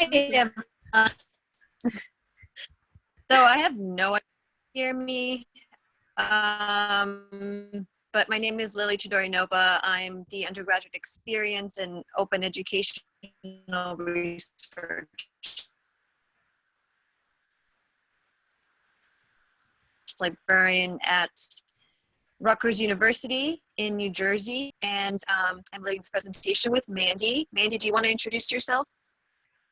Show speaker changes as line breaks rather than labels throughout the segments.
am. So I have no idea. Hear me? Um, but my name is Lily Todorinova. I'm the undergraduate experience in open educational research librarian at Rutgers University in New Jersey. And um, I'm leading this presentation with Mandy. Mandy, do you want to introduce yourself?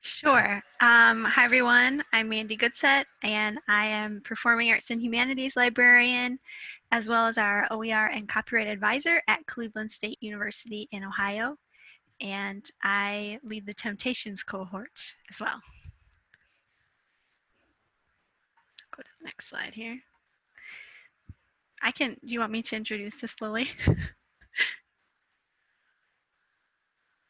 Sure. Um, hi, everyone. I'm Mandy Goodsett, and I am Performing Arts and Humanities Librarian, as well as our OER and Copyright Advisor at Cleveland State University in Ohio. And I lead the Temptations cohort as well. Go to the next slide here. I can, do you want me to introduce this, Lily?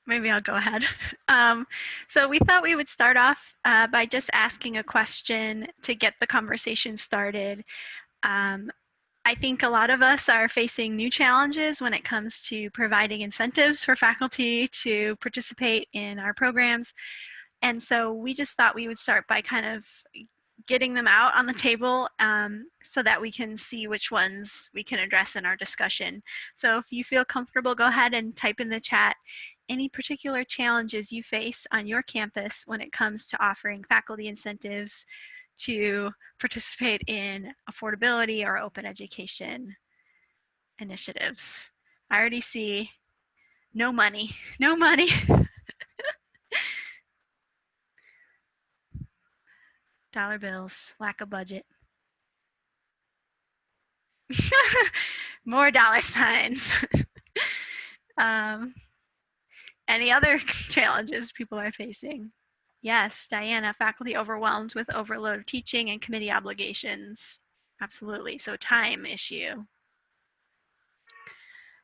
Maybe I'll go ahead. Um, so we thought we would start off uh, by just asking a question to get the conversation started. Um, I think a lot of us are facing new challenges when it comes to providing incentives for faculty to participate in our programs. And so we just thought we would start by kind of getting them out on the table um, so that we can see which ones we can address in our discussion. So if you feel comfortable, go ahead and type in the chat any particular challenges you face on your campus when it comes to offering faculty incentives to participate in affordability or open education initiatives. I already see no money, no money. dollar bills, lack of budget. More dollar signs. um, any other challenges people are facing? Yes, Diana, faculty overwhelmed with overload of teaching and committee obligations. Absolutely, so time issue.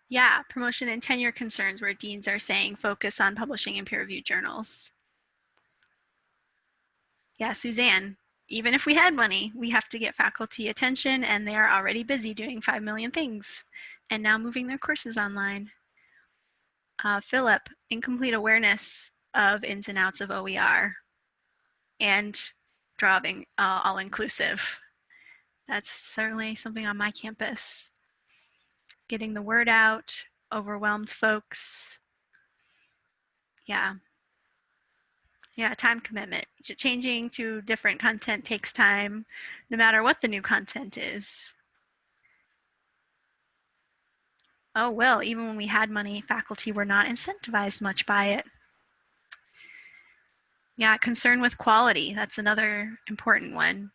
Yeah, promotion and tenure concerns where deans are saying focus on publishing in peer-reviewed journals. Yeah, Suzanne, even if we had money, we have to get faculty attention and they're already busy doing 5 million things and now moving their courses online. Uh, Philip, incomplete awareness of ins and outs of OER and drawing uh, all inclusive. That's certainly something on my campus. Getting the word out, overwhelmed folks. Yeah, yeah, time commitment. Changing to different content takes time, no matter what the new content is. Oh, well, even when we had money, faculty were not incentivized much by it. Yeah, concern with quality. That's another important one.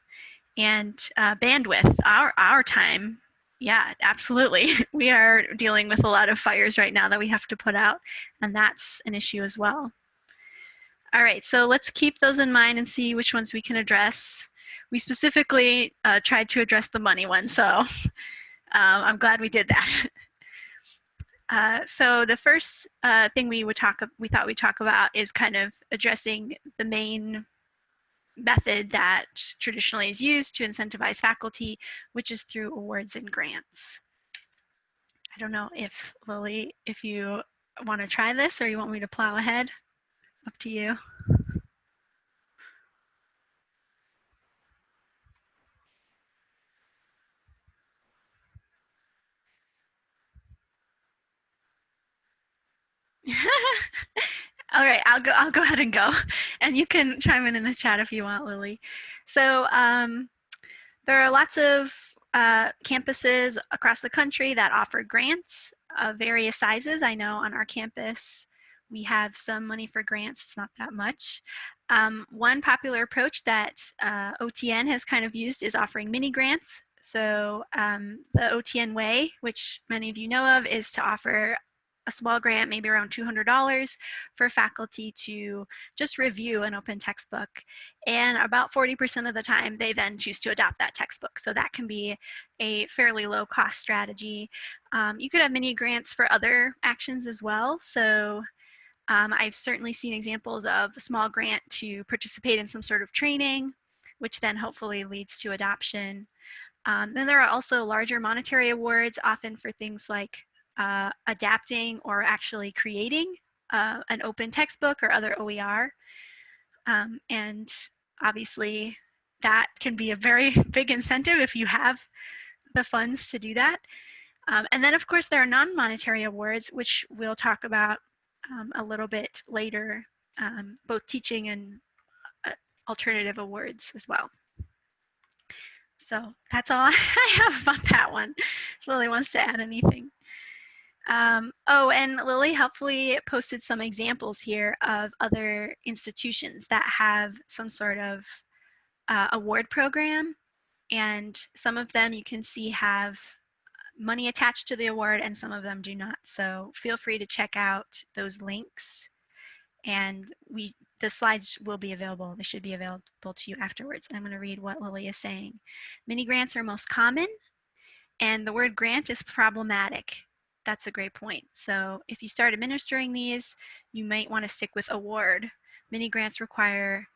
And uh, bandwidth, our, our time. Yeah, absolutely. We are dealing with a lot of fires right now that we have to put out, and that's an issue as well. All right, so let's keep those in mind and see which ones we can address. We specifically uh, tried to address the money one, so um, I'm glad we did that. Uh, so the first uh, thing we would talk, we thought we'd talk about is kind of addressing the main method that traditionally is used to incentivize faculty, which is through awards and grants. I don't know if Lily, if you want to try this or you want me to plow ahead. Up to you. All right, I'll go. I'll go ahead and go, and you can chime in in the chat if you want, Lily. So um, there are lots of uh, campuses across the country that offer grants of various sizes. I know on our campus we have some money for grants, it's not that much. Um, one popular approach that uh, OTN has kind of used is offering mini grants. So um, the OTN way, which many of you know of, is to offer a small grant, maybe around $200 for faculty to just review an open textbook. And about 40% of the time, they then choose to adopt that textbook. So that can be a fairly low cost strategy. Um, you could have mini grants for other actions as well. So um, I've certainly seen examples of a small grant to participate in some sort of training, which then hopefully leads to adoption. Um, then there are also larger monetary awards, often for things like uh, adapting or actually creating uh, an open textbook or other OER. Um, and obviously that can be a very big incentive if you have the funds to do that. Um, and then of course there are non-monetary awards, which we'll talk about um, a little bit later, um, both teaching and uh, alternative awards as well. So that's all I have about that one. If Lily wants to add anything. Um, oh, and Lily helpfully posted some examples here of other institutions that have some sort of uh, award program. And some of them you can see have money attached to the award and some of them do not. So feel free to check out those links and we the slides will be available. They should be available to you afterwards. And I'm going to read what Lily is saying. Mini grants are most common and the word grant is problematic. That's a great point. So if you start administering these, you might want to stick with award. Many grants require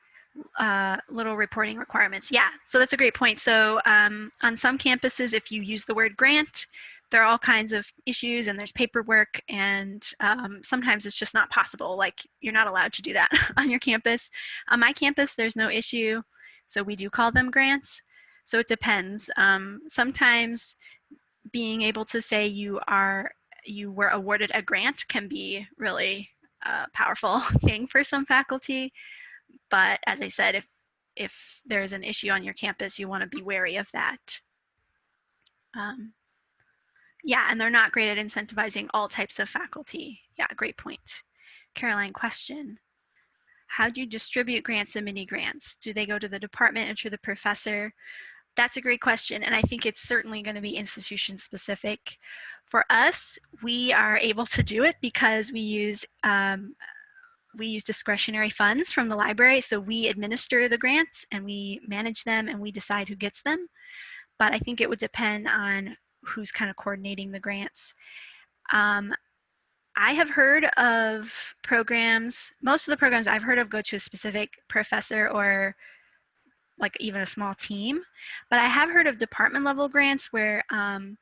uh, little reporting requirements. Yeah, so that's a great point. So um, on some campuses, if you use the word grant, there are all kinds of issues and there's paperwork and um, sometimes it's just not possible. Like you're not allowed to do that on your campus. On my campus, there's no issue. So we do call them grants. So it depends. Um, sometimes being able to say you are you were awarded a grant can be really a powerful thing for some faculty. But as I said, if if there's an issue on your campus, you want to be wary of that. Um, yeah, and they're not great at incentivizing all types of faculty. Yeah, great point. Caroline, question. How do you distribute grants and mini grants? Do they go to the department or to the professor? That's a great question, and I think it's certainly going to be institution specific. For us, we are able to do it because we use um, we use discretionary funds from the library, so we administer the grants and we manage them and we decide who gets them. But I think it would depend on who's kind of coordinating the grants. Um, I have heard of programs, most of the programs I've heard of go to a specific professor or like even a small team, but I have heard of department level grants where um,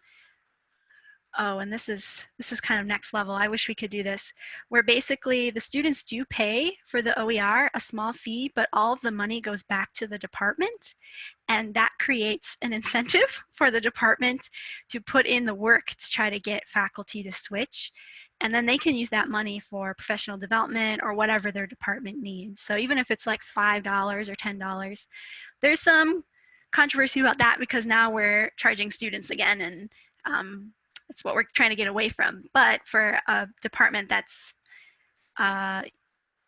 oh, and this is this is kind of next level. I wish we could do this, where basically the students do pay for the OER a small fee, but all of the money goes back to the department, and that creates an incentive for the department to put in the work to try to get faculty to switch. And then they can use that money for professional development or whatever their department needs. So even if it's like $5 or $10, there's some controversy about that because now we're charging students again and um, that's what we're trying to get away from. But for a department that's uh,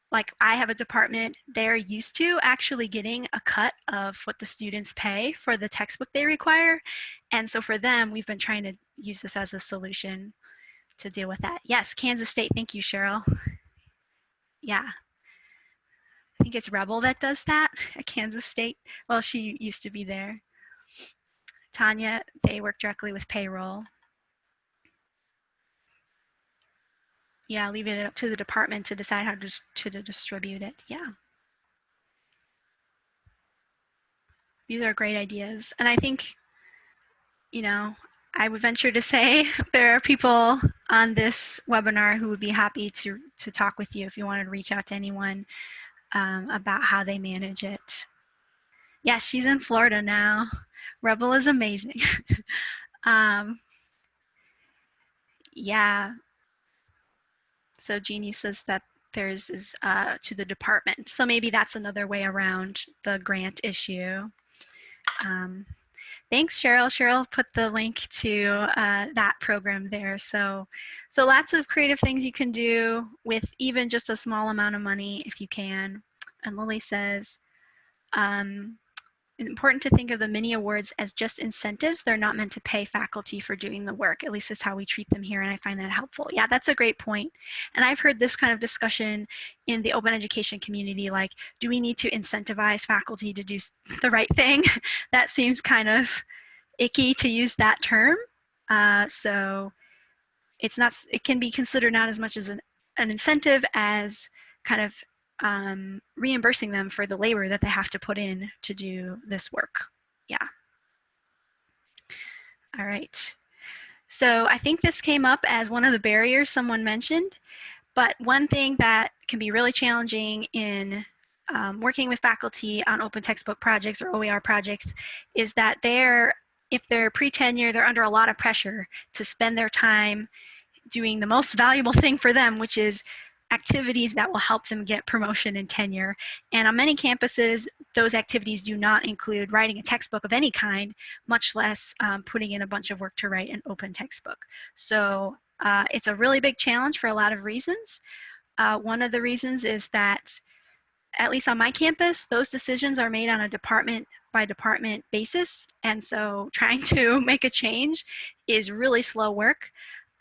like I have a department, they're used to actually getting a cut of what the students pay for the textbook they require. And so for them, we've been trying to use this as a solution to deal with that. Yes, Kansas State. Thank you, Cheryl. Yeah. I think it's Rebel that does that at Kansas State. Well, she used to be there. Tanya, they work directly with payroll. Yeah, leave it up to the department to decide how to, to distribute it. Yeah. These are great ideas. And I think, you know, I would venture to say there are people on this webinar who would be happy to, to talk with you if you wanted to reach out to anyone um, about how they manage it. Yes, she's in Florida now. Rebel is amazing. um, yeah, so Jeannie says that theirs is uh, to the department. So maybe that's another way around the grant issue. Um, thanks, Cheryl. Cheryl put the link to uh, that program there. So, so lots of creative things you can do with even just a small amount of money if you can. And Lily says, um, important to think of the mini awards as just incentives. They're not meant to pay faculty for doing the work. At least that's how we treat them here, and I find that helpful. Yeah, that's a great point. And I've heard this kind of discussion in the open education community, like, do we need to incentivize faculty to do the right thing? that seems kind of icky to use that term. Uh, so it's not, it can be considered not as much as an, an incentive as kind of um, reimbursing them for the labor that they have to put in to do this work. Yeah. All right. So I think this came up as one of the barriers someone mentioned, but one thing that can be really challenging in um, working with faculty on open textbook projects or OER projects is that they're, if they're pre-tenure, they're under a lot of pressure to spend their time doing the most valuable thing for them, which is activities that will help them get promotion and tenure. And on many campuses, those activities do not include writing a textbook of any kind, much less um, putting in a bunch of work to write an open textbook. So uh, it's a really big challenge for a lot of reasons. Uh, one of the reasons is that, at least on my campus, those decisions are made on a department by department basis. And so trying to make a change is really slow work.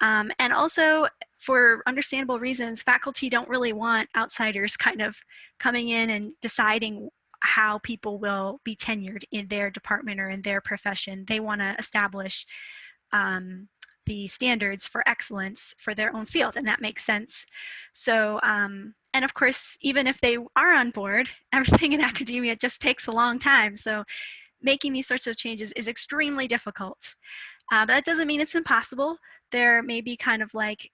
Um, and also, for understandable reasons, faculty don't really want outsiders kind of coming in and deciding how people will be tenured in their department or in their profession. They want to establish um, the standards for excellence for their own field, and that makes sense. So, um, and of course, even if they are on board, everything in academia just takes a long time. So making these sorts of changes is extremely difficult. Uh, but that doesn't mean it's impossible. There may be kind of like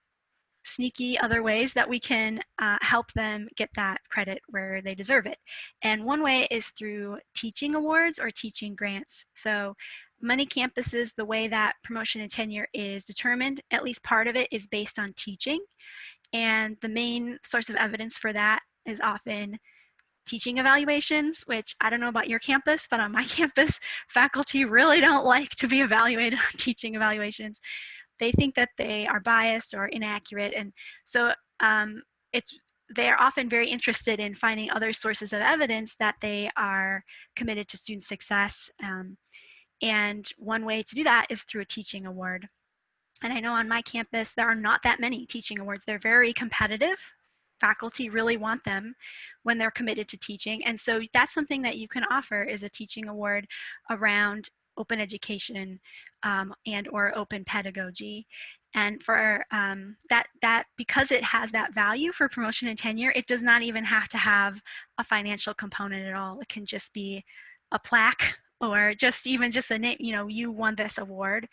sneaky other ways that we can uh, help them get that credit where they deserve it. And one way is through teaching awards or teaching grants. So many campuses, the way that promotion and tenure is determined, at least part of it is based on teaching. And the main source of evidence for that is often teaching evaluations, which I don't know about your campus, but on my campus, faculty really don't like to be evaluated on teaching evaluations they think that they are biased or inaccurate. And so um, it's they're often very interested in finding other sources of evidence that they are committed to student success. Um, and one way to do that is through a teaching award. And I know on my campus, there are not that many teaching awards. They're very competitive. Faculty really want them when they're committed to teaching. And so that's something that you can offer is a teaching award around open education um, and or open pedagogy. And for um, that, that, because it has that value for promotion and tenure, it does not even have to have a financial component at all. It can just be a plaque or just even just a name, you know, you won this award.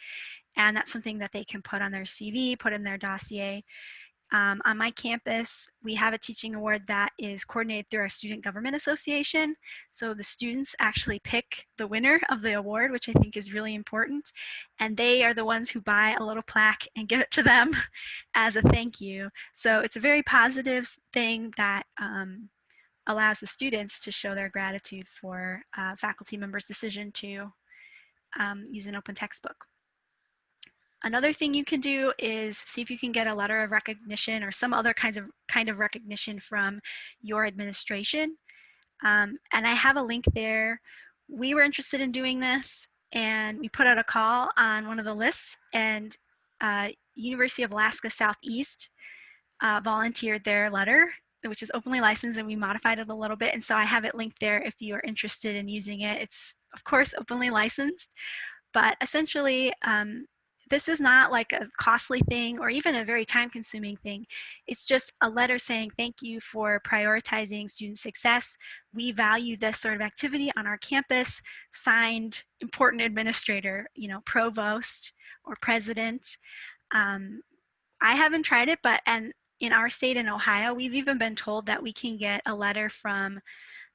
And that's something that they can put on their CV, put in their dossier. Um, on my campus, we have a teaching award that is coordinated through our Student Government Association. So the students actually pick the winner of the award, which I think is really important. And they are the ones who buy a little plaque and give it to them as a thank you. So it's a very positive thing that um, allows the students to show their gratitude for uh, faculty members' decision to um, use an open textbook. Another thing you can do is see if you can get a letter of recognition or some other kinds of kind of recognition from your administration. Um, and I have a link there. We were interested in doing this and we put out a call on one of the lists and uh, University of Alaska Southeast uh, volunteered their letter which is openly licensed and we modified it a little bit and so I have it linked there if you are interested in using it. It's of course openly licensed but essentially um, this is not like a costly thing or even a very time consuming thing. It's just a letter saying thank you for prioritizing student success. We value this sort of activity on our campus, signed important administrator, you know, provost or president. Um, I haven't tried it, but and in our state in Ohio, we've even been told that we can get a letter from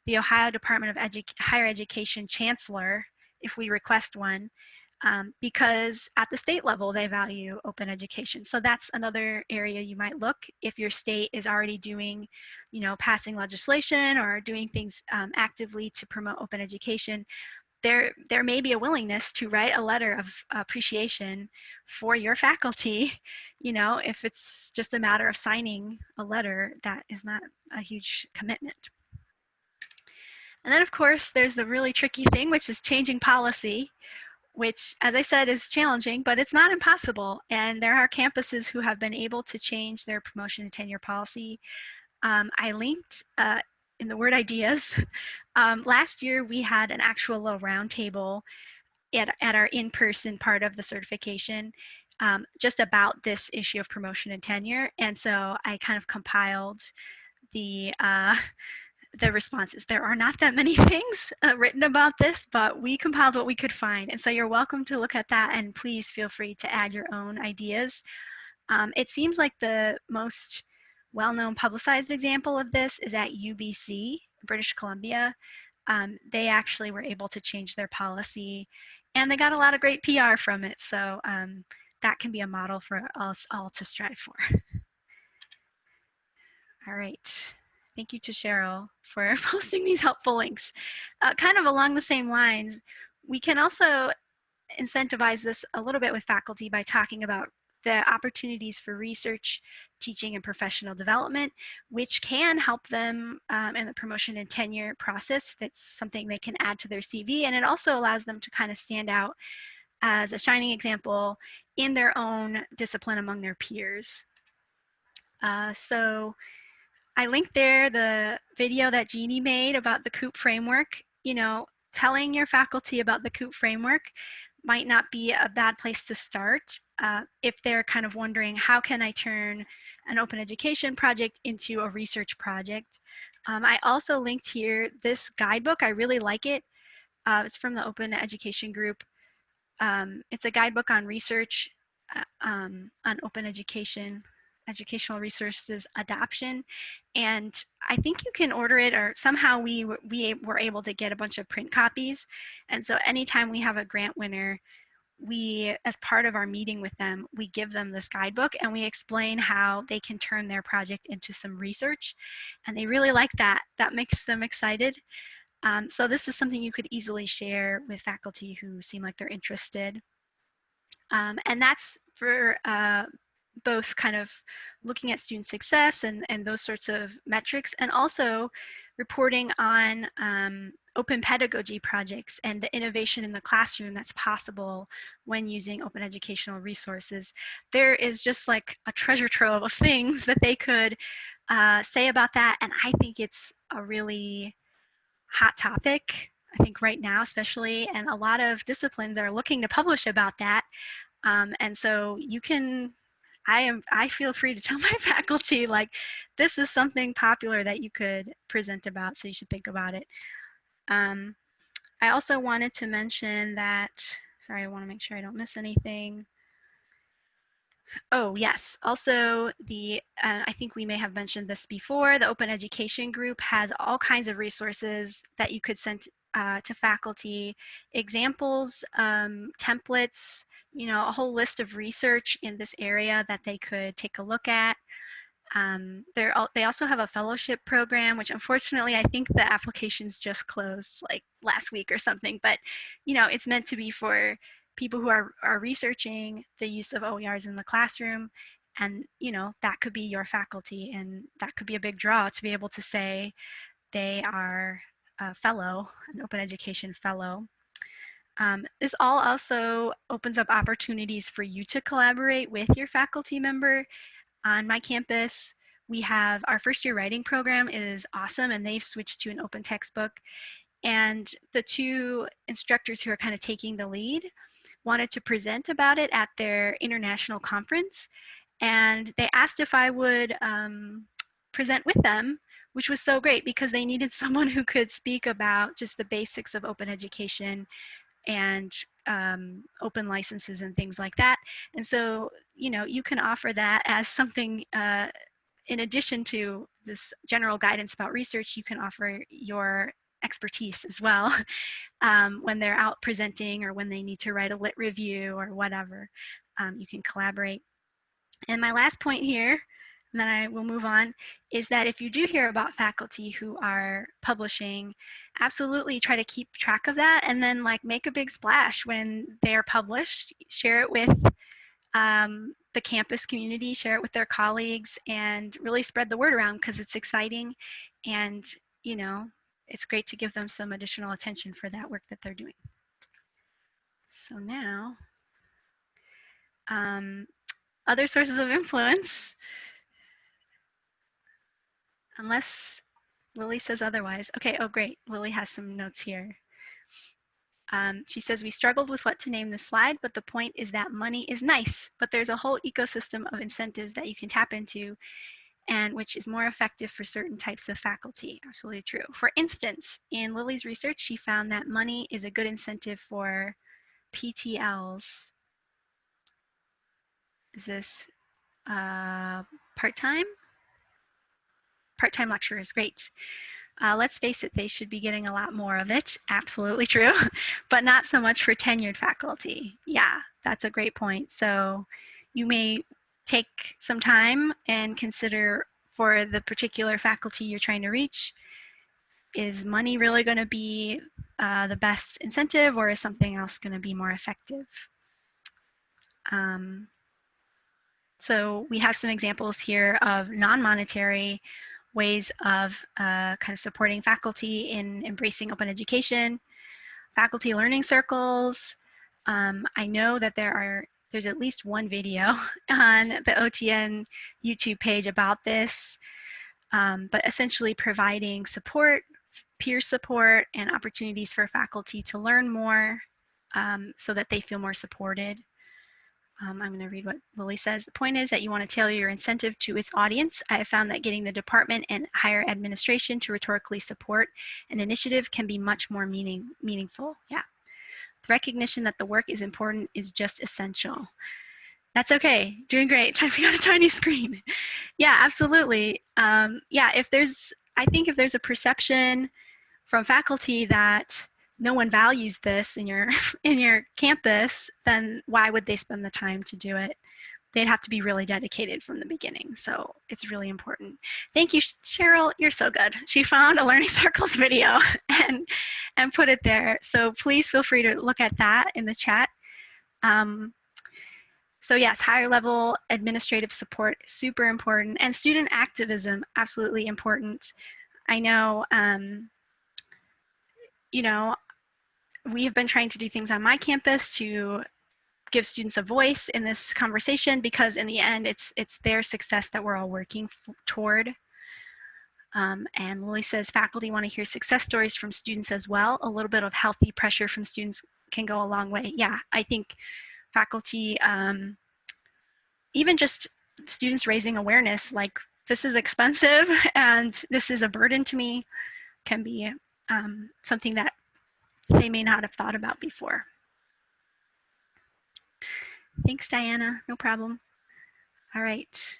the Ohio Department of Edu Higher Education Chancellor if we request one um, because at the state level they value open education. So that's another area you might look if your state is already doing, you know, passing legislation or doing things um, actively to promote open education. There, there may be a willingness to write a letter of appreciation for your faculty, you know, if it's just a matter of signing a letter, that is not a huge commitment. And then of course, there's the really tricky thing, which is changing policy, which, as I said, is challenging, but it's not impossible. And there are campuses who have been able to change their promotion and tenure policy. Um, I linked uh, in the word ideas. Um, last year, we had an actual little roundtable at, at our in-person part of the certification um, just about this issue of promotion and tenure. And so I kind of compiled the uh, the responses. There are not that many things uh, written about this, but we compiled what we could find. And so you're welcome to look at that and please feel free to add your own ideas. Um, it seems like the most well-known publicized example of this is at UBC British Columbia, um, they actually were able to change their policy and they got a lot of great PR from it. So um, that can be a model for us all to strive for. All right. Thank you to Cheryl for posting these helpful links. Uh, kind of along the same lines, we can also incentivize this a little bit with faculty by talking about the opportunities for research, teaching, and professional development, which can help them um, in the promotion and tenure process. That's something they can add to their CV, and it also allows them to kind of stand out as a shining example in their own discipline among their peers. Uh, so I linked there the video that Jeannie made about the COUP framework. You know, telling your faculty about the COUP framework might not be a bad place to start uh, if they're kind of wondering how can I turn an open education project into a research project. Um, I also linked here this guidebook. I really like it. Uh, it's from the Open Education Group. Um, it's a guidebook on research uh, um, on open education educational resources adoption. And I think you can order it or somehow we, we were able to get a bunch of print copies. And so anytime we have a grant winner, we, as part of our meeting with them, we give them this guidebook and we explain how they can turn their project into some research. And they really like that. That makes them excited. Um, so this is something you could easily share with faculty who seem like they're interested. Um, and that's for uh, both kind of looking at student success and, and those sorts of metrics and also reporting on um, open pedagogy projects and the innovation in the classroom that's possible when using open educational resources. There is just like a treasure trove of things that they could uh, say about that and I think it's a really hot topic I think right now especially and a lot of disciplines are looking to publish about that um, and so you can I am I feel free to tell my faculty like this is something popular that you could present about so you should think about it. Um, I also wanted to mention that, sorry, I want to make sure I don't miss anything. Oh, yes. Also, the uh, I think we may have mentioned this before. The Open Education Group has all kinds of resources that you could send uh, to faculty, examples, um, templates, you know, a whole list of research in this area that they could take a look at. Um, they also have a fellowship program, which unfortunately I think the applications just closed like last week or something, but you know, it's meant to be for people who are, are researching the use of OERs in the classroom and you know, that could be your faculty and that could be a big draw to be able to say they are a fellow, an open education fellow. Um, this all also opens up opportunities for you to collaborate with your faculty member. On my campus, we have our first year writing program is awesome and they've switched to an open textbook. And the two instructors who are kind of taking the lead wanted to present about it at their international conference. And they asked if I would um, present with them which was so great because they needed someone who could speak about just the basics of open education and um, open licenses and things like that. And so, you know, you can offer that as something uh, in addition to this general guidance about research, you can offer your expertise as well um, when they're out presenting or when they need to write a lit review or whatever. Um, you can collaborate. And my last point here and then I will move on, is that if you do hear about faculty who are publishing, absolutely try to keep track of that and then like make a big splash when they're published, share it with um, the campus community, share it with their colleagues and really spread the word around because it's exciting and you know, it's great to give them some additional attention for that work that they're doing. So now, um, other sources of influence unless Lily says otherwise. Okay, oh great, Lily has some notes here. Um, she says, we struggled with what to name this slide, but the point is that money is nice, but there's a whole ecosystem of incentives that you can tap into and which is more effective for certain types of faculty. Absolutely true. For instance, in Lily's research, she found that money is a good incentive for PTLs. Is this uh, part-time? Part-time lecturers, great. Uh, let's face it, they should be getting a lot more of it. Absolutely true, but not so much for tenured faculty. Yeah, that's a great point. So you may take some time and consider for the particular faculty you're trying to reach, is money really going to be uh, the best incentive or is something else going to be more effective? Um, so we have some examples here of non-monetary ways of uh, kind of supporting faculty in embracing open education, faculty learning circles. Um, I know that there are there's at least one video on the OTN YouTube page about this, um, but essentially providing support, peer support, and opportunities for faculty to learn more um, so that they feel more supported. Um, I'm going to read what Lily says. The point is that you want to tailor your incentive to its audience. I have found that getting the department and higher administration to rhetorically support an initiative can be much more meaning, meaningful. Yeah. The recognition that the work is important is just essential. That's okay, doing great, typing on a tiny screen. yeah, absolutely. Um, yeah, if there's, I think if there's a perception from faculty that no one values this in your in your campus, then why would they spend the time to do it? They'd have to be really dedicated from the beginning. So it's really important. Thank you, Cheryl. You're so good. She found a Learning Circles video and, and put it there. So please feel free to look at that in the chat. Um, so yes, higher level administrative support, super important. And student activism, absolutely important. I know, um, you know, we have been trying to do things on my campus to give students a voice in this conversation because in the end it's it's their success that we're all working toward. Um, and Lily says faculty want to hear success stories from students as well. A little bit of healthy pressure from students can go a long way. Yeah, I think faculty, um, even just students raising awareness like this is expensive and this is a burden to me can be um, something that they may not have thought about before. Thanks, Diana. No problem. All right.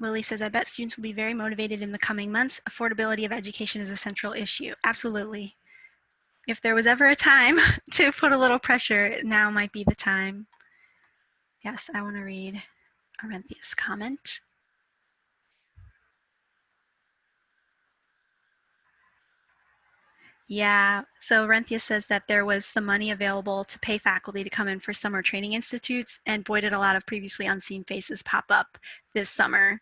Lily says, I bet students will be very motivated in the coming months. Affordability of education is a central issue. Absolutely. If there was ever a time to put a little pressure, now might be the time. Yes, I want to read Arenthia's comment. Yeah, so Renthia says that there was some money available to pay faculty to come in for summer training institutes, and boy, did a lot of previously unseen faces pop up this summer.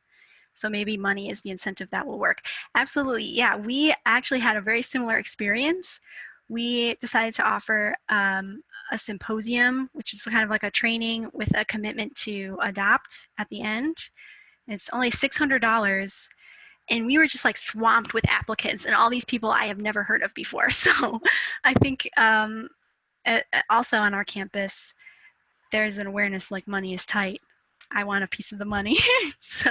So maybe money is the incentive that will work. Absolutely, yeah, we actually had a very similar experience. We decided to offer um, a symposium, which is kind of like a training with a commitment to adopt at the end. It's only $600 and we were just like swamped with applicants and all these people I have never heard of before. So I think um, also on our campus, there's an awareness like money is tight. I want a piece of the money. so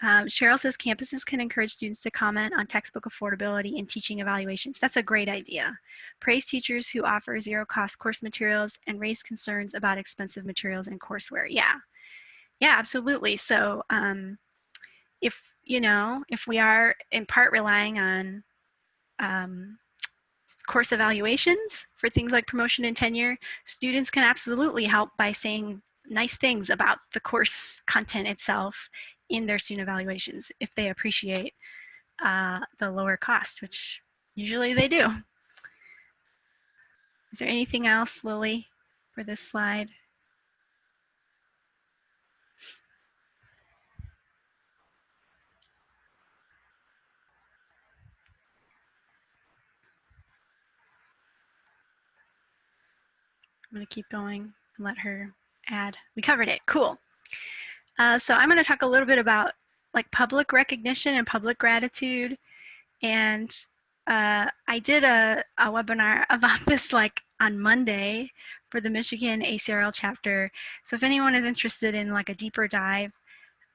um, Cheryl says campuses can encourage students to comment on textbook affordability and teaching evaluations. That's a great idea. Praise teachers who offer zero cost course materials and raise concerns about expensive materials and courseware. Yeah, yeah, absolutely. So um, if you know, if we are in part relying on um, course evaluations for things like promotion and tenure, students can absolutely help by saying nice things about the course content itself in their student evaluations if they appreciate uh, the lower cost, which usually they do. Is there anything else, Lily, for this slide? I'm going to keep going and let her add. We covered it. Cool. Uh, so I'm going to talk a little bit about like public recognition and public gratitude. And uh, I did a, a webinar about this like on Monday for the Michigan ACRL chapter. So if anyone is interested in like a deeper dive,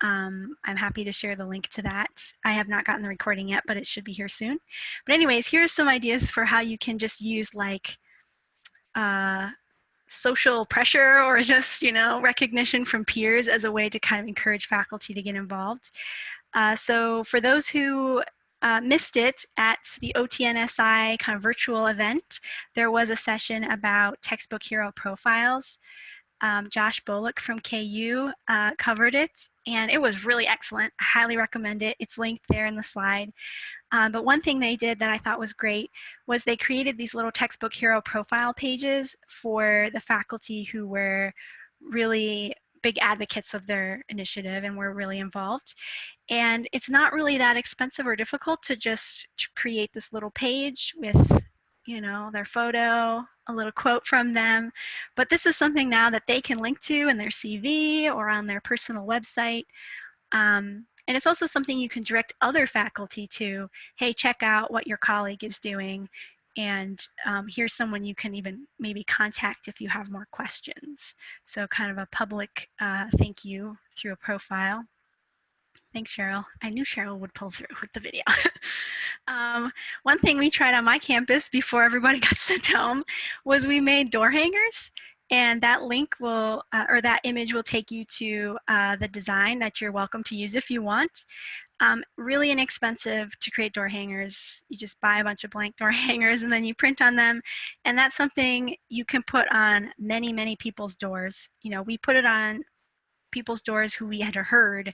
um, I'm happy to share the link to that. I have not gotten the recording yet, but it should be here soon. But anyways, here's some ideas for how you can just use like uh, social pressure or just, you know, recognition from peers as a way to kind of encourage faculty to get involved. Uh, so for those who uh, missed it at the OTNSI kind of virtual event, there was a session about textbook hero profiles. Um, Josh Bolick from KU uh, covered it, and it was really excellent. I highly recommend it. It's linked there in the slide. Um, but one thing they did that I thought was great was they created these little textbook hero profile pages for the faculty who were really big advocates of their initiative and were really involved. And it's not really that expensive or difficult to just create this little page with, you know, their photo, a little quote from them. But this is something now that they can link to in their CV or on their personal website. Um, and it's also something you can direct other faculty to, hey, check out what your colleague is doing and um, here's someone you can even maybe contact if you have more questions. So kind of a public uh, thank you through a profile. Thanks, Cheryl. I knew Cheryl would pull through with the video. um, one thing we tried on my campus before everybody got sent home was we made door hangers and that link will, uh, or that image will take you to uh, the design that you're welcome to use if you want. Um, really inexpensive to create door hangers. You just buy a bunch of blank door hangers and then you print on them. And that's something you can put on many, many people's doors. You know, we put it on people's doors who we had heard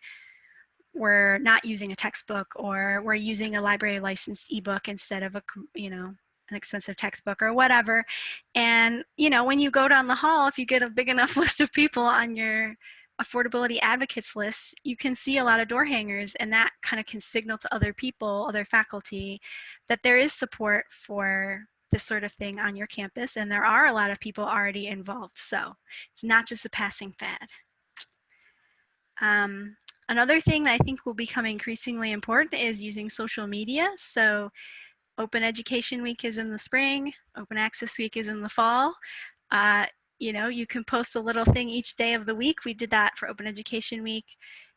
were not using a textbook or we're using a library licensed ebook instead of a, you know, an expensive textbook or whatever. And, you know, when you go down the hall, if you get a big enough list of people on your affordability advocates list, you can see a lot of door hangers and that kind of can signal to other people, other faculty, that there is support for this sort of thing on your campus and there are a lot of people already involved. So it's not just a passing fad. Um, another thing that I think will become increasingly important is using social media. So Open Education Week is in the spring, Open Access Week is in the fall. Uh, you know, you can post a little thing each day of the week. We did that for Open Education Week.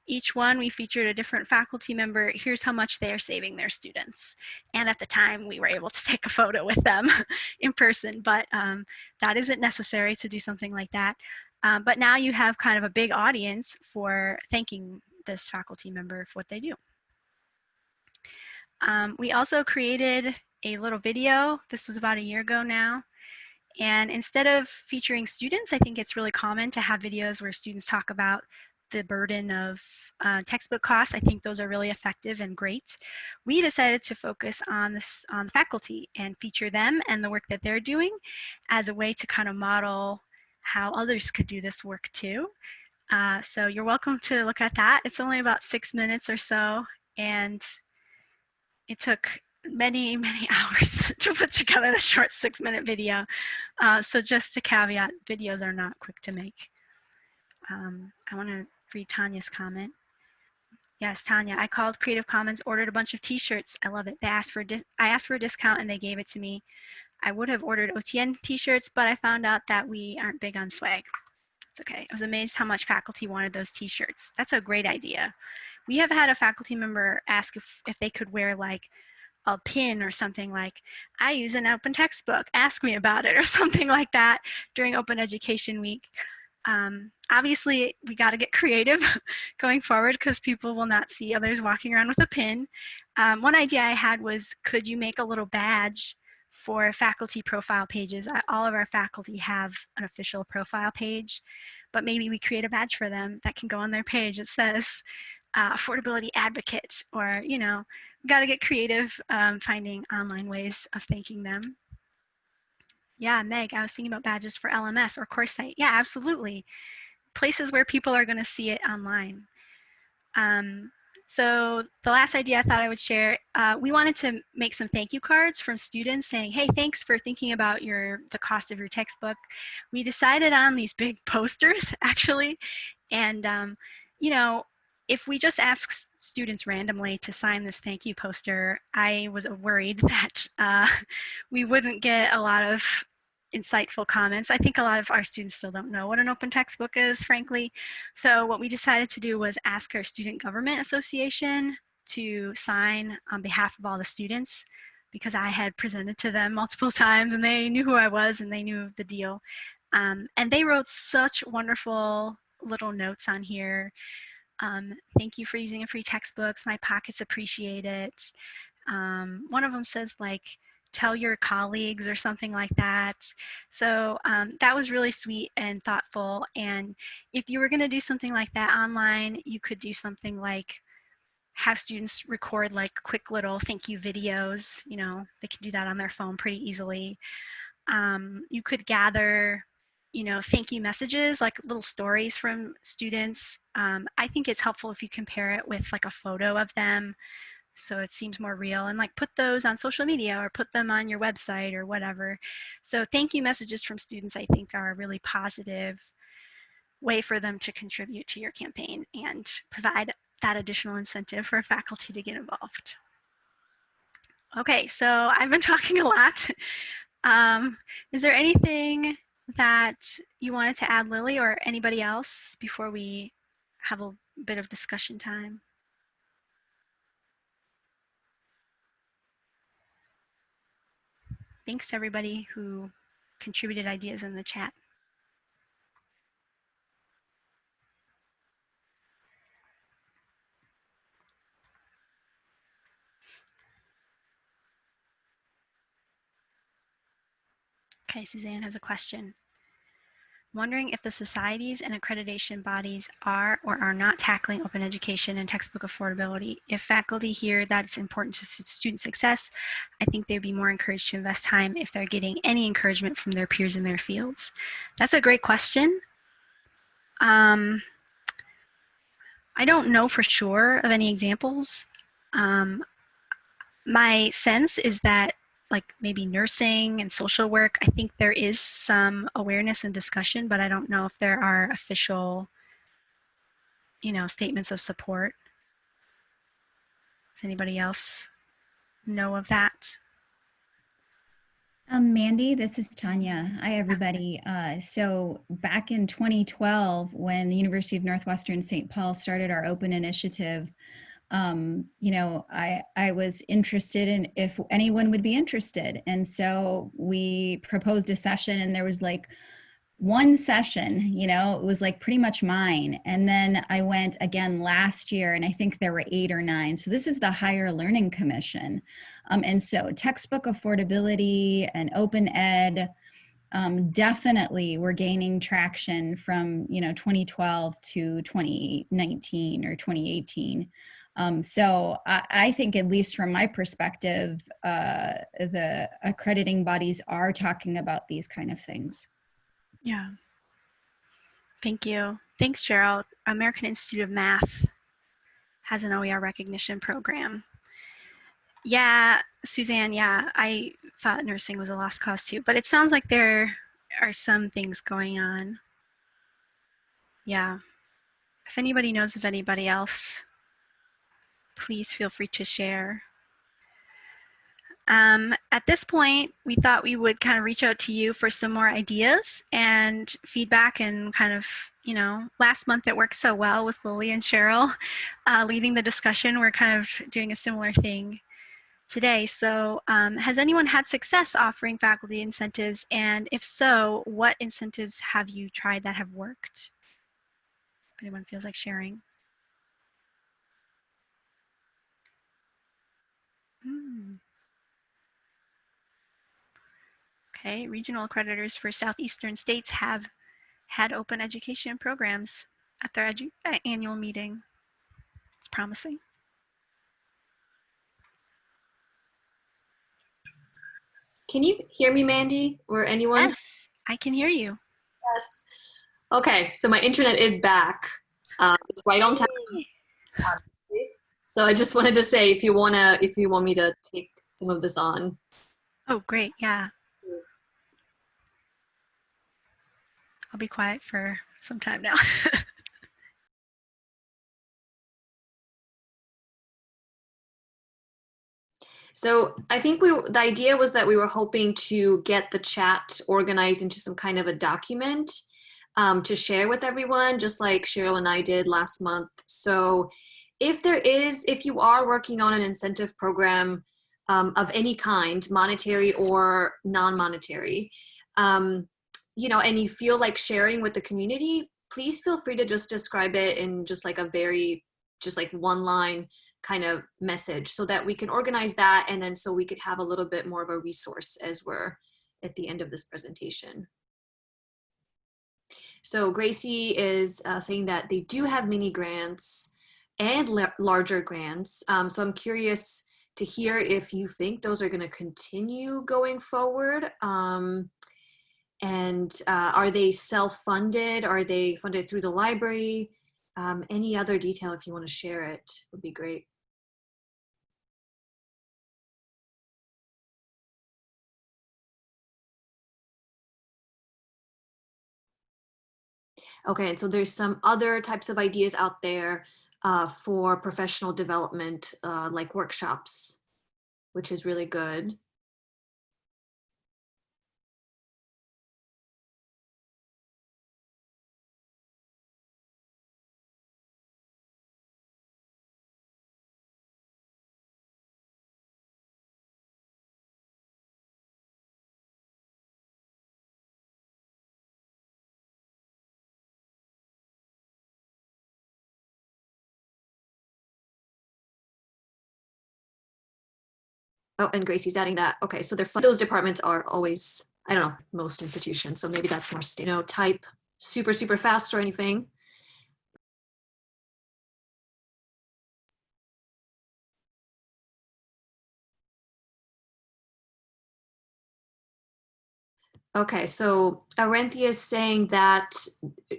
Each one, we featured a different faculty member. Here's how much they are saving their students. And at the time, we were able to take a photo with them in person, but um, that isn't necessary to do something like that. Um, but now you have kind of a big audience for thanking this faculty member for what they do. Um, we also created a little video. This was about a year ago now. And instead of featuring students, I think it's really common to have videos where students talk about the burden of uh, textbook costs. I think those are really effective and great. We decided to focus on this on faculty and feature them and the work that they're doing as a way to kind of model how others could do this work too. Uh, so you're welcome to look at that. It's only about six minutes or so and it took many, many hours to put together the short six minute video. Uh, so just a caveat, videos are not quick to make. Um, I wanna read Tanya's comment. Yes, Tanya, I called Creative Commons, ordered a bunch of t-shirts. I love it. They asked for I asked for a discount and they gave it to me. I would have ordered OTN t-shirts, but I found out that we aren't big on swag. It's okay. I was amazed how much faculty wanted those t-shirts. That's a great idea. We have had a faculty member ask if, if they could wear like a pin or something like, I use an open textbook, ask me about it, or something like that during Open Education Week. Um, obviously, we got to get creative going forward because people will not see others walking around with a pin. Um, one idea I had was, could you make a little badge for faculty profile pages? All of our faculty have an official profile page, but maybe we create a badge for them that can go on their page. It says, uh, affordability advocate or, you know, got to get creative um, finding online ways of thanking them. Yeah, Meg, I was thinking about badges for LMS or CourseSite. Yeah, absolutely. Places where people are going to see it online. Um, so the last idea I thought I would share, uh, we wanted to make some thank you cards from students saying, hey, thanks for thinking about your the cost of your textbook. We decided on these big posters, actually. And, um, you know, if we just ask students randomly to sign this thank you poster, I was worried that uh, we wouldn't get a lot of insightful comments. I think a lot of our students still don't know what an open textbook is, frankly. So what we decided to do was ask our Student Government Association to sign on behalf of all the students because I had presented to them multiple times and they knew who I was and they knew the deal. Um, and they wrote such wonderful little notes on here. Um, thank you for using a free textbooks. My pockets appreciate it. Um, one of them says like, tell your colleagues or something like that. So um, that was really sweet and thoughtful. And if you were gonna do something like that online, you could do something like have students record like quick little thank you videos. You know, they can do that on their phone pretty easily. Um, you could gather you know, thank you messages, like little stories from students. Um, I think it's helpful if you compare it with like a photo of them so it seems more real and like put those on social media or put them on your website or whatever. So thank you messages from students I think are a really positive way for them to contribute to your campaign and provide that additional incentive for faculty to get involved. Okay, so I've been talking a lot. Um, is there anything that you wanted to add, Lily, or anybody else before we have a bit of discussion time? Thanks to everybody who contributed ideas in the chat. Okay, Suzanne has a question. Wondering if the societies and accreditation bodies are or are not tackling open education and textbook affordability. If faculty hear that it's important to student success, I think they'd be more encouraged to invest time if they're getting any encouragement from their peers in their fields. That's a great question. Um, I don't know for sure of any examples. Um, my sense is that like maybe nursing and social work, I think there is some awareness and discussion, but I don't know if there are official, you know, statements of support. Does anybody else know of that?
Um, Mandy, this is Tanya. Hi, everybody. Uh, so back in 2012, when the University of Northwestern St. Paul started our open initiative, um, you know, I, I was interested in if anyone would be interested. And so we proposed a session and there was like one session, you know, it was like pretty much mine. And then I went again last year and I think there were eight or nine. So this is the Higher Learning Commission. Um, and so textbook affordability and open ed, um, definitely we're gaining traction from you know 2012 to 2019 or 2018 um, so I, I, think, at least from my perspective, uh, the accrediting bodies are talking about these kind of things.
Yeah. Thank you. Thanks, Cheryl. American Institute of Math has an OER recognition program. Yeah, Suzanne, yeah, I thought nursing was a lost cause too, but it sounds like there are some things going on. Yeah. If anybody knows of anybody else please feel free to share. Um, at this point, we thought we would kind of reach out to you for some more ideas and feedback and kind of, you know, last month it worked so well with Lily and Cheryl uh, leading the discussion. We're kind of doing a similar thing today. So um, has anyone had success offering faculty incentives? And if so, what incentives have you tried that have worked? If anyone feels like sharing. Hmm. Okay, regional accreditors for southeastern states have had open education programs at their uh, annual meeting. It's promising.
Can you hear me, Mandy, or anyone?
Yes, I can hear you.
Yes. Okay, so my internet is back. Uh, it's right on time. So I just wanted to say if you wanna, if you want me to take some of this on.
Oh, great, yeah. I'll be quiet for some time now.
So I think we the idea was that we were hoping to get the chat organized into some kind of a document um, to share with everyone, just like Cheryl and I did last month. So if there is, if you are working on an incentive program um, of any kind, monetary or non-monetary, um, you know, and you feel like sharing with the community, please feel free to just describe it in just like a very, just like one line kind of message so that we can organize that and then so we could have a little bit more of a resource as we're at the end of this presentation. So Gracie is uh, saying that they do have mini grants and la larger grants. Um, so I'm curious to hear if you think those are going to continue going forward. Um, and uh, are they self-funded? Are they funded through the library? Um, any other detail if you want to share it would be great. Okay, and so there's some other types of ideas out there uh, for professional development, uh, like workshops, which is really good. Oh, and Gracie's adding that. Okay, so they're those departments are always, I don't know, most institutions. So maybe that's more, you know, type super, super fast or anything. Okay, so Arenthia is saying that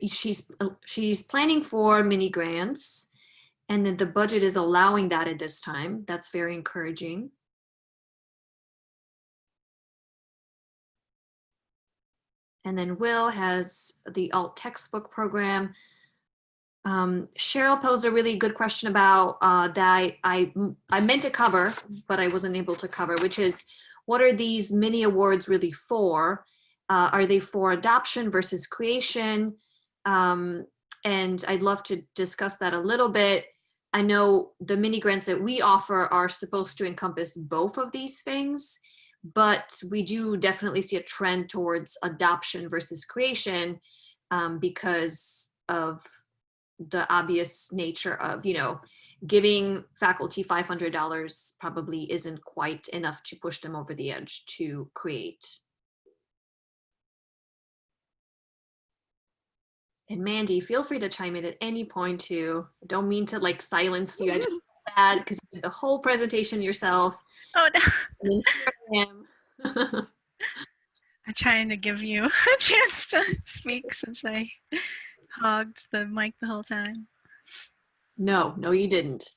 she's she's planning for mini grants and that the budget is allowing that at this time. That's very encouraging. And then Will has the alt textbook program. Um, Cheryl posed a really good question about uh, that I, I, I meant to cover, but I wasn't able to cover, which is what are these mini awards really for? Uh, are they for adoption versus creation? Um, and I'd love to discuss that a little bit. I know the mini grants that we offer are supposed to encompass both of these things but we do definitely see a trend towards adoption versus creation um, because of the obvious nature of, you know, giving faculty $500 probably isn't quite enough to push them over the edge to create. And Mandy, feel free to chime in at any point too. I don't mean to like silence you. Bad because you did the whole presentation yourself.
Oh no.
I am.
I'm trying to give you a chance to speak since I hogged the mic the whole time.
no, no, you didn't.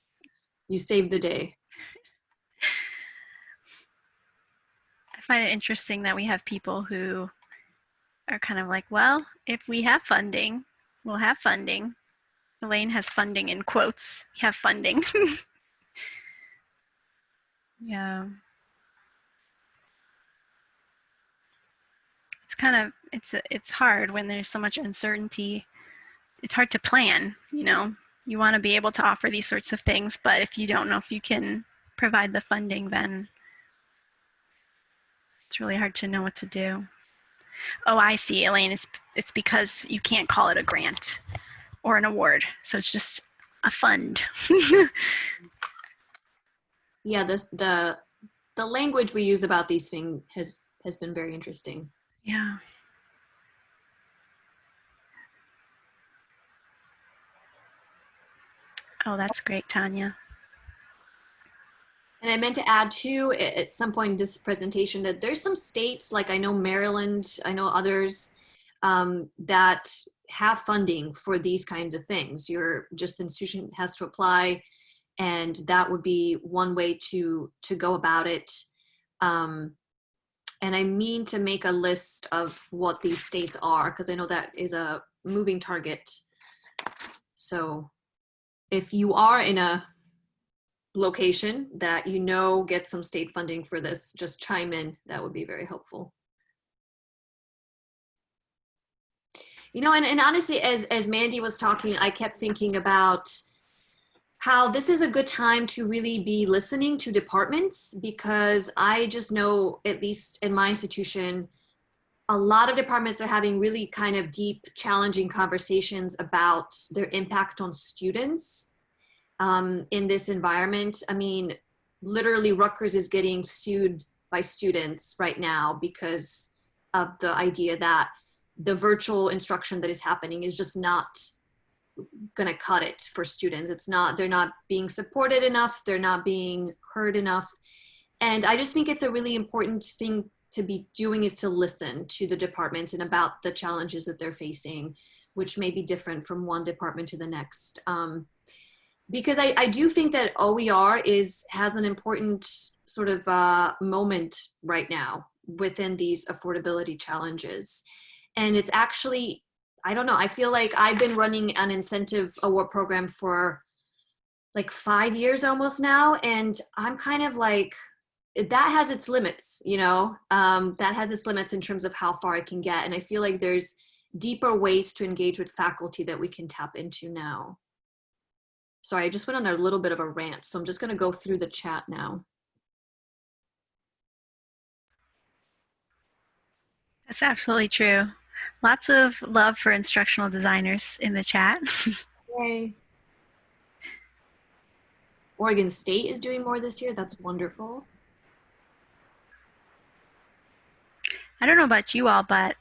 You saved the day.
I find it interesting that we have people who are kind of like, well, if we have funding, we'll have funding. Elaine has funding in quotes. We have funding. yeah. It's kind of it's it's hard when there's so much uncertainty. It's hard to plan, you know. You want to be able to offer these sorts of things, but if you don't know if you can provide the funding, then it's really hard to know what to do. Oh, I see, Elaine. It's, it's because you can't call it a grant or an award. So it's just a fund.
Yeah, this the the language we use about these things has has been very interesting.
yeah. Oh, that's great, Tanya.
And I meant to add too at some point in this presentation that there's some states like I know Maryland, I know others um, that have funding for these kinds of things. Your just the institution has to apply, and that would be one way to to go about it. Um, and I mean to make a list of what these states are because I know that is a moving target. So if you are in a location that you know get some state funding for this, just chime in. That would be very helpful. You know, and, and honestly, as, as Mandy was talking, I kept thinking about how this is a good time to really be listening to departments because I just know, at least in my institution, a lot of departments are having really kind of deep, challenging conversations about their impact on students um, in this environment. I mean, literally Rutgers is getting sued by students right now because of the idea that the virtual instruction that is happening is just not going to cut it for students. It's not, they're not being supported enough. They're not being heard enough. And I just think it's a really important thing to be doing is to listen to the department and about the challenges that they're facing, which may be different from one department to the next. Um, because I, I do think that OER is has an important sort of uh, moment right now within these affordability challenges. And it's actually, I don't know, I feel like I've been running an incentive award program for like five years almost now. And I'm kind of like, that has its limits, you know, um, that has its limits in terms of how far I can get. And I feel like there's deeper ways to engage with faculty that we can tap into now. Sorry, I just went on a little bit of a rant, so I'm just gonna go through the chat now.
That's absolutely true. Lots of love for instructional designers in the chat.
Yay. Oregon State is doing more this year. That's wonderful.
I don't know about you all, but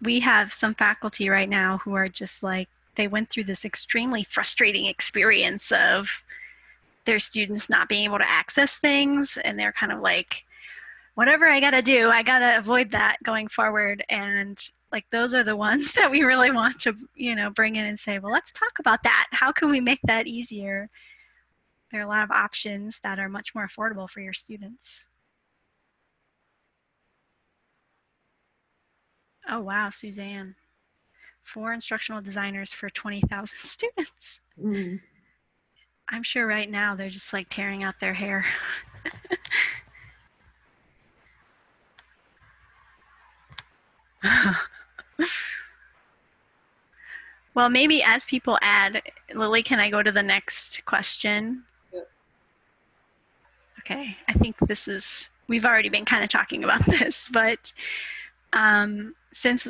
we have some faculty right now who are just like, they went through this extremely frustrating experience of their students not being able to access things. And they're kind of like, whatever I gotta do, I gotta avoid that going forward. And like those are the ones that we really want to, you know, bring in and say, well, let's talk about that. How can we make that easier? There are a lot of options that are much more affordable for your students. Oh, wow, Suzanne. Four instructional designers for 20,000 students.
Mm.
I'm sure right now they're just like tearing out their hair. well, maybe as people add, Lily, can I go to the next question?
Yep.
Okay, I think this is, we've already been kind of talking about this, but um, since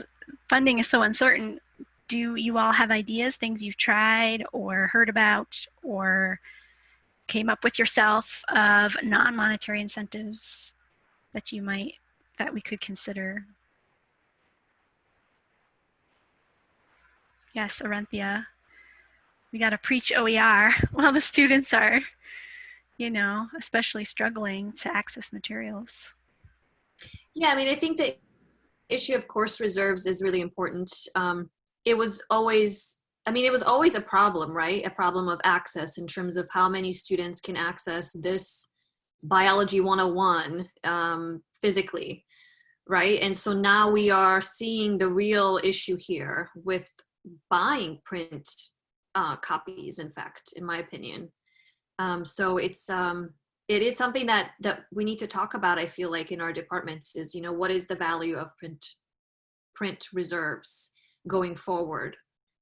funding is so uncertain, do you all have ideas, things you've tried or heard about or came up with yourself of non-monetary incentives that you might, that we could consider? Yes, Arenthia. We got to preach OER while the students are, you know, especially struggling to access materials.
Yeah, I mean, I think the issue of course reserves is really important. Um, it was always, I mean, it was always a problem, right? A problem of access in terms of how many students can access this biology 101 um, physically, right? And so now we are seeing the real issue here with buying print uh, copies, in fact, in my opinion. Um, so it's, um, it is something that, that we need to talk about, I feel like, in our departments is, you know, what is the value of print, print reserves going forward,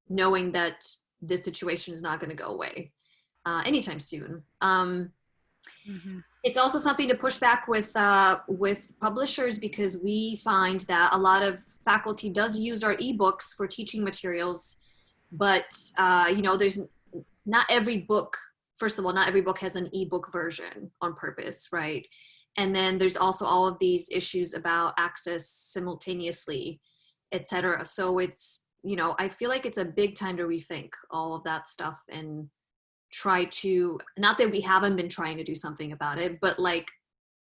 knowing that this situation is not going to go away uh, anytime soon. Um,
Mm -hmm.
It's also something to push back with uh, with publishers because we find that a lot of faculty does use our ebooks for teaching materials, but uh, you know, there's not every book. First of all, not every book has an ebook version on purpose, right? And then there's also all of these issues about access simultaneously, etc. So it's you know, I feel like it's a big time to rethink all of that stuff and try to, not that we haven't been trying to do something about it, but like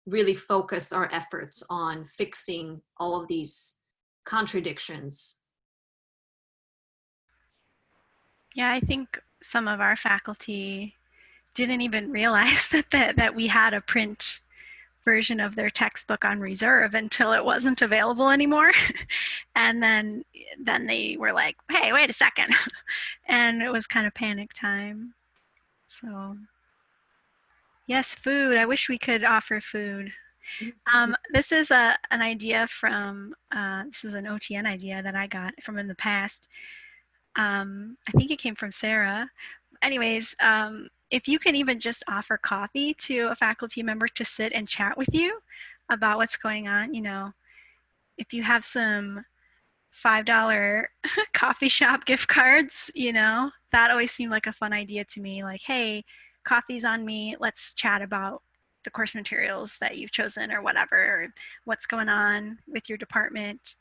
really focus our efforts on fixing all of these contradictions.
Yeah, I think some of our faculty didn't even realize that, that, that we had a print version of their textbook on reserve until it wasn't available anymore. and then then they were like, hey, wait a second. and it was kind of panic time. So, yes, food. I wish we could offer food. Um, this is a, an idea from, uh, this is an OTN idea that I got from in the past. Um, I think it came from Sarah. Anyways, um, if you can even just offer coffee to a faculty member to sit and chat with you about what's going on, you know, if you have some $5 coffee shop gift cards, you know, that always seemed like a fun idea to me. Like, hey, coffee's on me. Let's chat about the course materials that you've chosen or whatever, or what's going on with your department.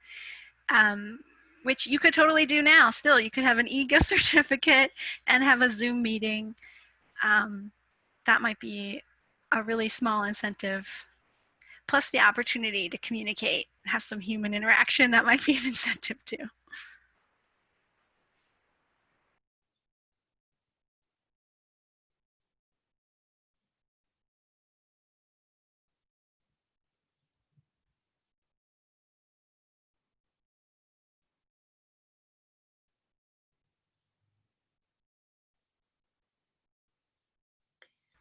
Um, which you could totally do now still. You could have an e-gift certificate and have a Zoom meeting. Um, that might be a really small incentive. Plus the opportunity to communicate, have some human interaction, that might be an incentive too.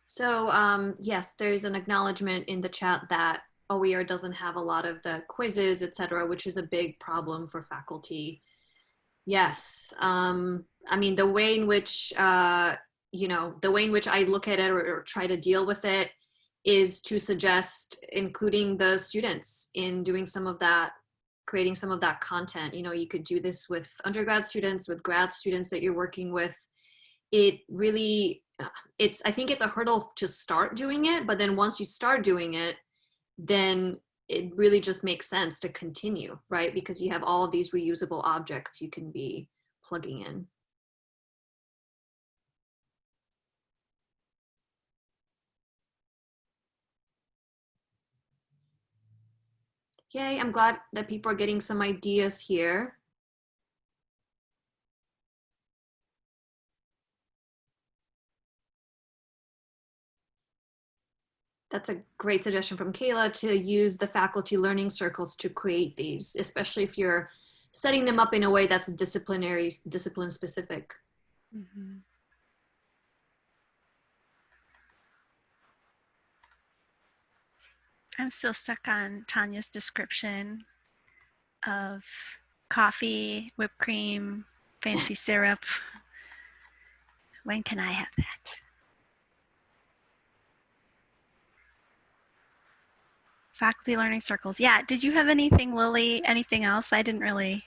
So um, yes, there's an acknowledgement in the chat that OER doesn't have a lot of the quizzes, et cetera, which is a big problem for faculty. Yes, um, I mean the way in which uh, you know the way in which I look at it or, or try to deal with it is to suggest including the students in doing some of that creating some of that content you know you could do this with undergrad students with grad students that you're working with it really it's i think it's a hurdle to start doing it but then once you start doing it then it really just makes sense to continue right because you have all of these reusable objects you can be plugging in Yay, I'm glad that people are getting some ideas here. That's a great suggestion from Kayla to use the faculty learning circles to create these, especially if you're setting them up in a way that's disciplinary, discipline specific.
Mm -hmm. I'm still stuck on Tanya's description of coffee, whipped cream, fancy syrup. When can I have that? Faculty learning circles. Yeah. Did you have anything, Lily? Anything else? I didn't really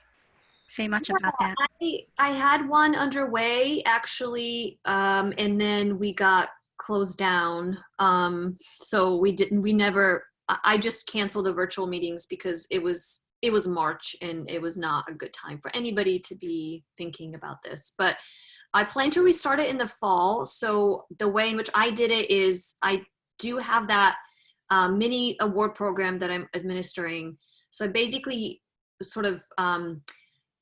say much yeah, about that.
I, I had one underway actually, um, and then we got closed down. Um, so we didn't, we never, I just canceled the virtual meetings because it was, it was March and it was not a good time for anybody to be thinking about this. But I plan to restart it in the fall. So the way in which I did it is I do have that um, mini award program that I'm administering. So I basically sort of um,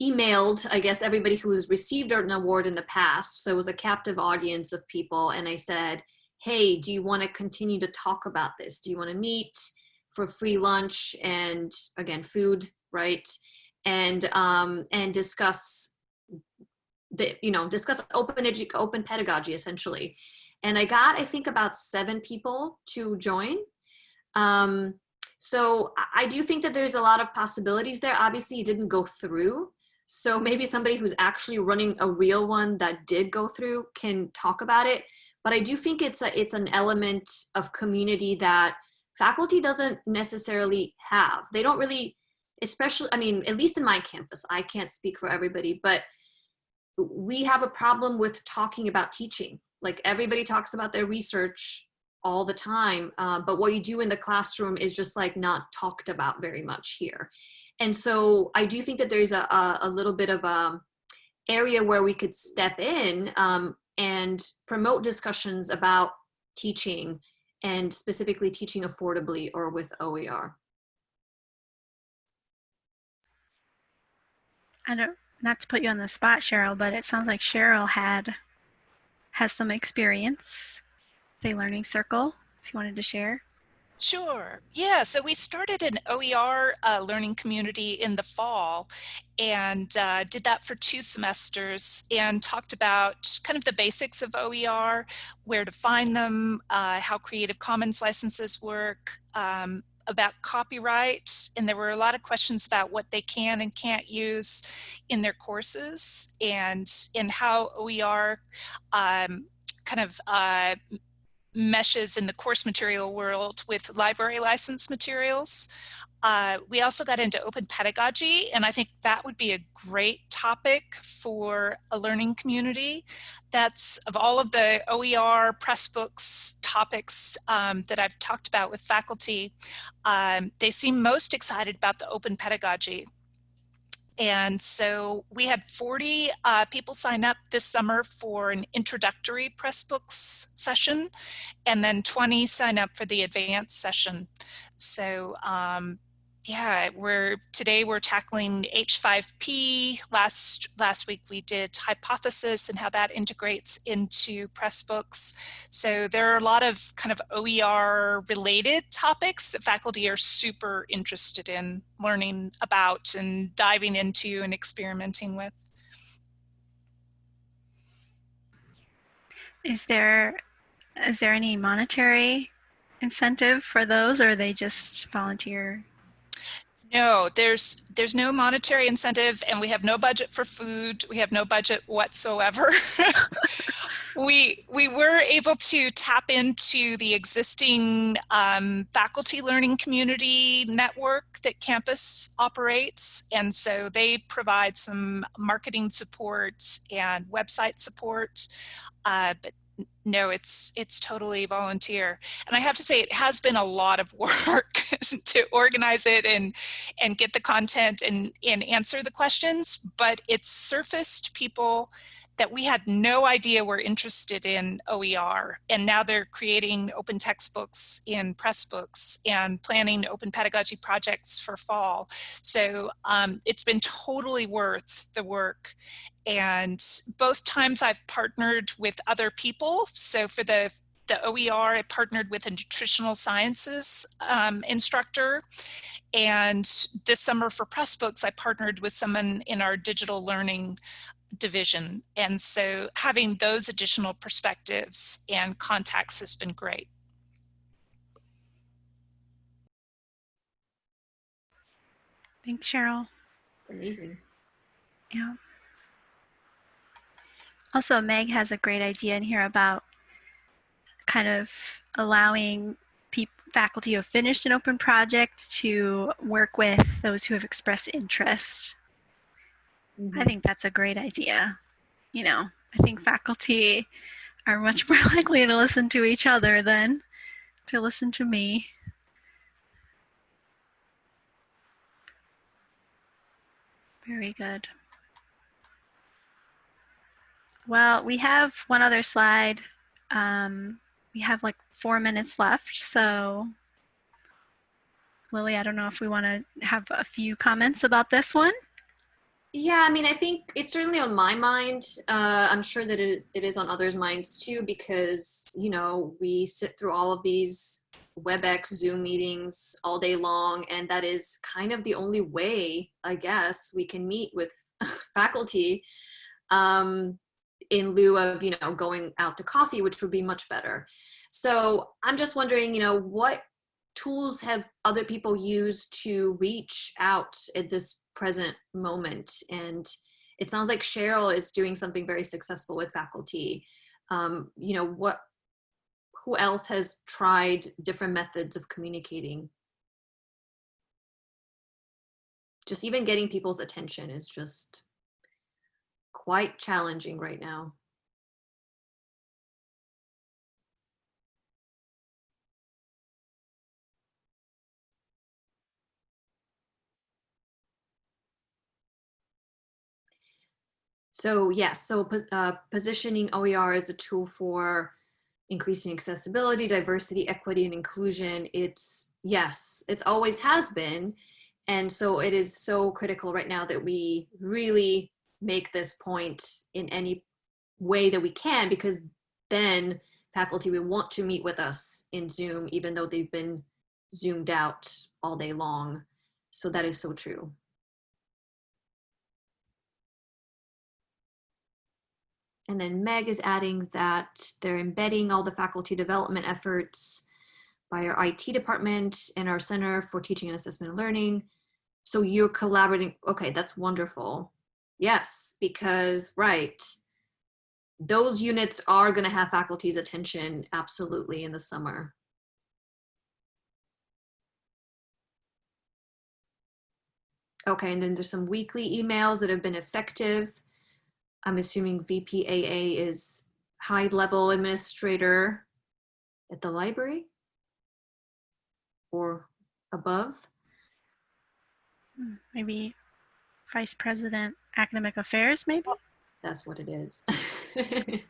emailed, I guess, everybody who's received an award in the past. So it was a captive audience of people. And I said, hey, do you want to continue to talk about this? Do you want to meet for free lunch and again, food, right? And, um, and discuss the, you know, discuss open, edu open pedagogy essentially. And I got, I think about seven people to join. Um, so I do think that there's a lot of possibilities there. Obviously it didn't go through. So maybe somebody who's actually running a real one that did go through can talk about it. But I do think it's a, it's an element of community that faculty doesn't necessarily have. They don't really, especially, I mean, at least in my campus, I can't speak for everybody, but we have a problem with talking about teaching. Like everybody talks about their research all the time. Uh, but what you do in the classroom is just like not talked about very much here. And so I do think that there's a, a, a little bit of a area where we could step in um, and promote discussions about teaching and specifically teaching affordably or with OER.
I don't, not to put you on the spot, Cheryl, but it sounds like Cheryl had, has some experience the Learning Circle, if you wanted to share.
Sure. Yeah, so we started an OER uh, learning community in the fall and uh, did that for two semesters and talked about kind of the basics of OER, where to find them, uh, how Creative Commons licenses work, um, about copyright, and there were a lot of questions about what they can and can't use in their courses and, and how OER um, kind of uh, meshes in the course material world with library license materials. uh, we also got into open pedagogy, and I think that would be a great topic for a learning community. That's of all of the OER Pressbooks topics um, that I've talked about with faculty, um, they seem most excited about the open pedagogy. And so we had 40 uh, people sign up this summer for an introductory Pressbooks session, and then 20 sign up for the advanced session. So um, yeah, we're today we're tackling H5P. Last last week we did hypothesis and how that integrates into Pressbooks. So there are a lot of kind of OER related topics that faculty are super interested in learning about and diving into and experimenting with.
Is there is there any monetary incentive for those or they just volunteer
no, there's there's no monetary incentive and we have no budget for food. We have no budget whatsoever. we we were able to tap into the existing um, faculty learning community network that campus operates and so they provide some marketing support and website support uh, but no, it's it's totally volunteer. And I have to say it has been a lot of work to organize it and and get the content and, and answer the questions, but it's surfaced people that we had no idea were interested in OER. And now they're creating open textbooks in Pressbooks and planning open pedagogy projects for fall. So um, it's been totally worth the work. And both times I've partnered with other people. So for the the OER, I partnered with a nutritional sciences um, instructor. And this summer for Pressbooks, I partnered with someone in our digital learning division. And so having those additional perspectives and contacts has been great.
Thanks, Cheryl.
It's amazing.
Yeah. Also, Meg has a great idea in here about kind of allowing faculty who have finished an open project to work with those who have expressed interest Mm -hmm. I think that's a great idea. You know, I think faculty are much more likely to listen to each other than to listen to me. Very good. Well, we have one other slide. Um, we have like four minutes left, so Lily, I don't know if we want to have a few comments about this one.
Yeah, I mean, I think it's certainly on my mind. Uh, I'm sure that it is, it is on others' minds too, because, you know, we sit through all of these WebEx Zoom meetings all day long, and that is kind of the only way, I guess, we can meet with faculty um, in lieu of, you know, going out to coffee, which would be much better. So I'm just wondering, you know, what tools have other people used to reach out at this present moment. And it sounds like Cheryl is doing something very successful with faculty. Um, you know, what, who else has tried different methods of communicating? Just even getting people's attention is just quite challenging right now. So yes, so uh, positioning OER as a tool for increasing accessibility, diversity, equity, and inclusion, it's, yes, it's always has been. And so it is so critical right now that we really make this point in any way that we can, because then faculty will want to meet with us in Zoom, even though they've been zoomed out all day long. So that is so true. And then Meg is adding that they're embedding all the faculty development efforts by our IT department and our Center for Teaching and Assessment and Learning. So you're collaborating. Okay, that's wonderful. Yes, because, right, those units are going to have faculty's attention absolutely in the summer. Okay, and then there's some weekly emails that have been effective. I'm assuming VPAA is high level administrator at the library or above.
Hmm, Maybe vice president academic affairs, maybe?
That's what it is. I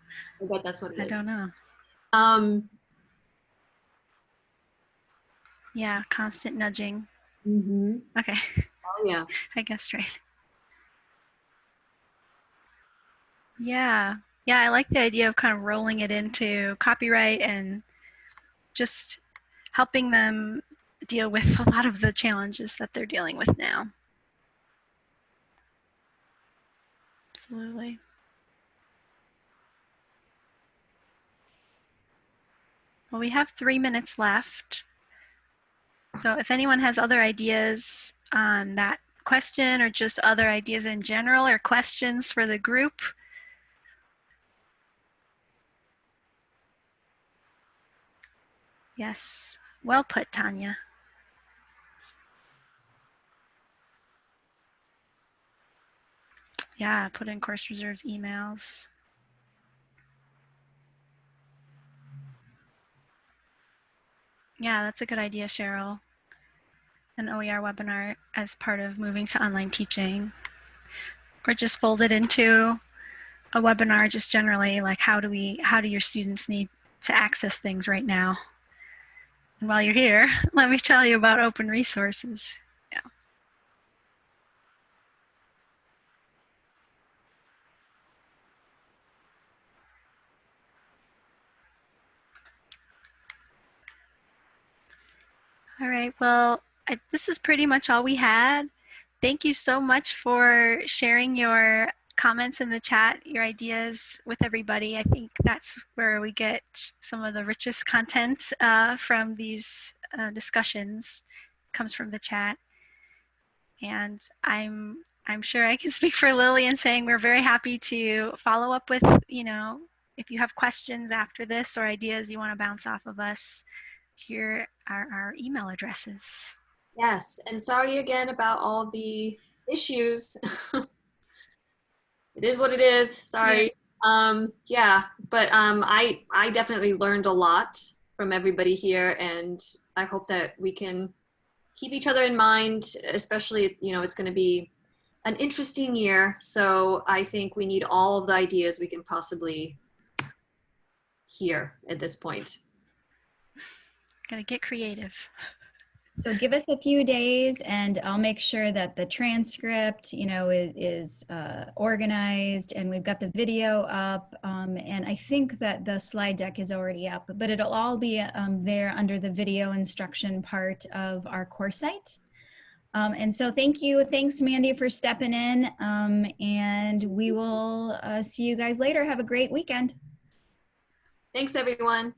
bet that's what it
I
is.
don't know.
Um,
Yeah, constant nudging.
mhm.
Okay,
Oh, yeah.
I guess right. Yeah, yeah, I like the idea of kind of rolling it into copyright and just helping them deal with a lot of the challenges that they're dealing with now. Absolutely. Well, we have three minutes left. So if anyone has other ideas on that question or just other ideas in general or questions for the group, Yes, well put, Tanya. Yeah, put in course reserves emails. Yeah, that's a good idea, Cheryl. An OER webinar as part of moving to online teaching. Or just fold it into a webinar just generally, like how do we, how do your students need to access things right now? And while you're here, let me tell you about open resources. Yeah. All right, well, I, this is pretty much all we had. Thank you so much for sharing your comments in the chat, your ideas with everybody. I think that's where we get some of the richest content uh, from these uh, discussions comes from the chat. And I'm I'm sure I can speak for Lily in saying we're very happy to follow up with, you know, if you have questions after this or ideas you want to bounce off of us, here are our email addresses.
Yes, and sorry again about all the issues. it is what it is. Sorry. Um, yeah, but um, I I definitely learned a lot from everybody here, and I hope that we can keep each other in mind. Especially, you know, it's going to be an interesting year, so I think we need all of the ideas we can possibly hear at this point.
Gotta get creative.
So give us a few days and I'll make sure that the transcript, you know, is, is uh, organized and we've got the video up. Um, and I think that the slide deck is already up, but it'll all be um, there under the video instruction part of our course site. Um, and so thank you. Thanks, Mandy, for stepping in. Um, and we will uh, see you guys later. Have a great weekend.
Thanks, everyone.